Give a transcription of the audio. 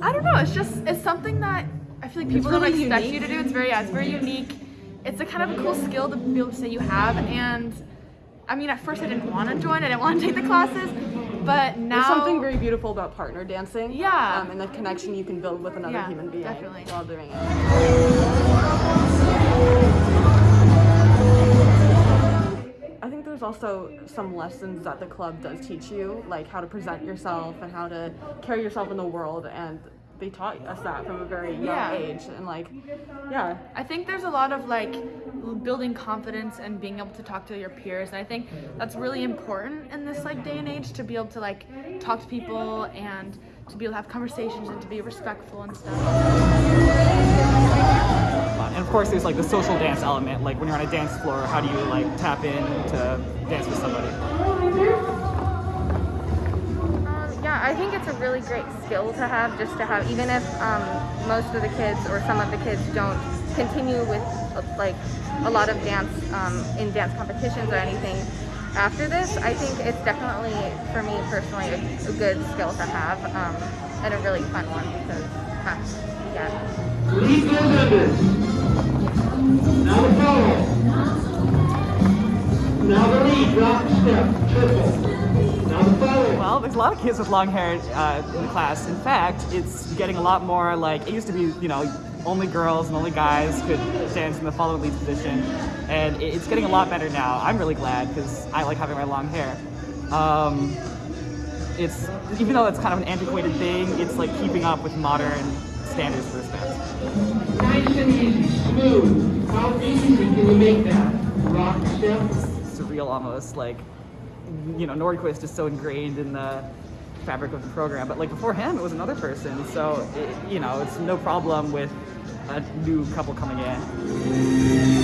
I don't know. It's just it's something that I feel like people don't expect unique. you to do. It's very yeah, it's very unique. It's a kind of a cool skill to be able to say you have. And I mean, at first I didn't want to join. I didn't want to take the classes, but now There's something very beautiful about partner dancing. Yeah. Um, and the connection you can build with another Yeah, human being definitely. while doing it. Also some lessons that the club does teach you, like how to present yourself and how to carry yourself in the world. And they taught us that from a very young Yeah. age. And like, yeah, I think there's a lot of like building confidence and being able to talk to your peers. And I think that's really important in this like day and age to be able to like talk to people and to be able to have conversations and to be respectful and stuff. Fun. And of course, there's like the social dance element. Like when you're on a dance floor, how do you like tap in to dance with somebody? Um, yeah, I think it's a really great skill to have, just to have, even if um, most of the kids or some of the kids don't continue with like a lot of dance um, in dance competitions or anything after this. I think it's definitely, for me personally, a, a good skill to have um, and a really fun one because, huh, yeah. Lead goes Now the lead, drop step, triple. Now the follow. Well, there's a lot of kids with long hair uh, in the class. In fact, it's getting a lot more like it used to be. You know, only girls and only guys could dance in the follow lead position, and it's getting a lot better now. I'm really glad because I like having my long hair. Um, it's even though it's kind of an antiquated thing, it's like keeping up with modern standards for this dance. Nice and easy, smooth. How easy can you make that? Rock step. Surreal almost. Like, you know, Nordquist is so ingrained in the fabric of the program, but like before him, it was another person. So, it, you know, it's no problem with a new couple coming in.